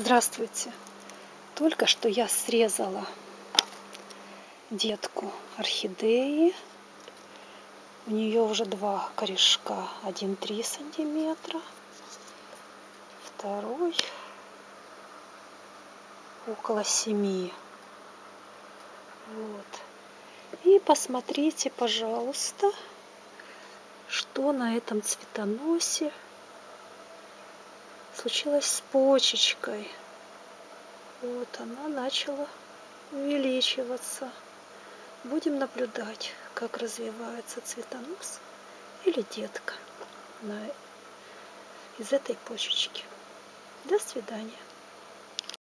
Здравствуйте! Только что я срезала детку орхидеи. У нее уже два корешка. Один 3 сантиметра, второй около 7. Вот. И посмотрите, пожалуйста, что на этом цветоносе случилось с почечкой. Вот она начала увеличиваться. Будем наблюдать, как развивается цветонос или детка на, из этой почечки. До свидания.